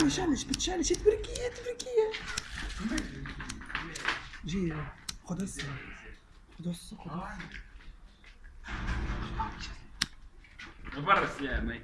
تشالش بتشالش. تبركيه تبركيه جي خد هسه خد هسه خد. هسه برس يا مي